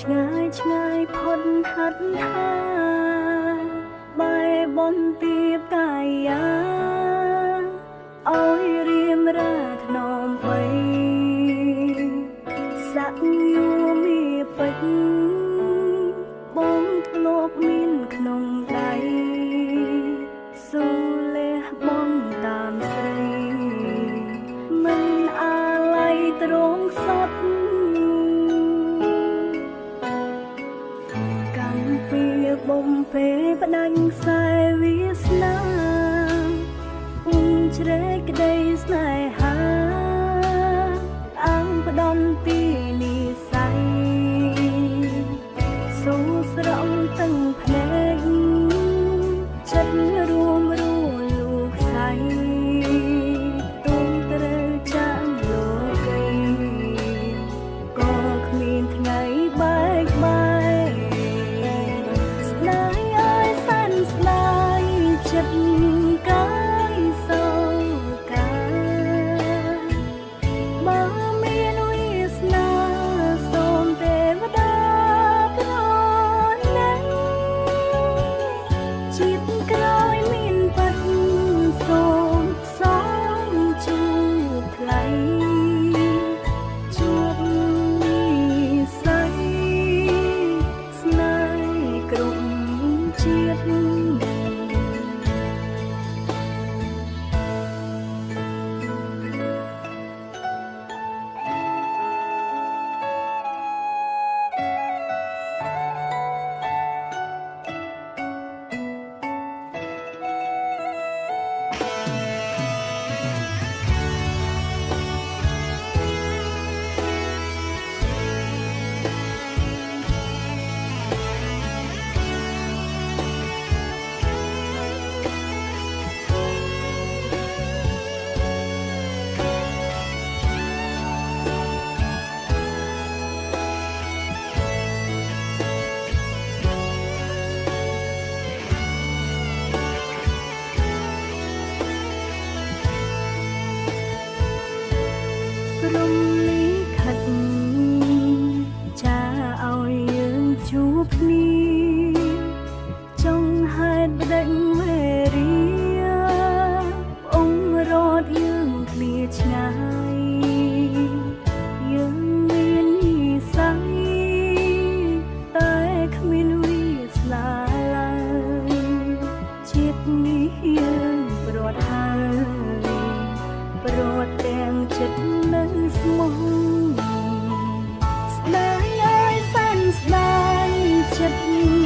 ឆ្ងាយឆ្ងាយផុតហាត់ថាបែបនទីបកាយាអោយរៀមរាធ្នំបីសាក់យូមីពេចបងធ្លាប់មានក្នុងដៃសូលះបងតាមស្រីមិនអាល័យត្រង់សោ ផ្ដាញ់ខ្សែវាសនាជ្រែកក្តីស្នេហ៍ of you. Thank you. ចិត្តនៅស្មោះស្ដាយអើយសានស្ដាយចិត្ត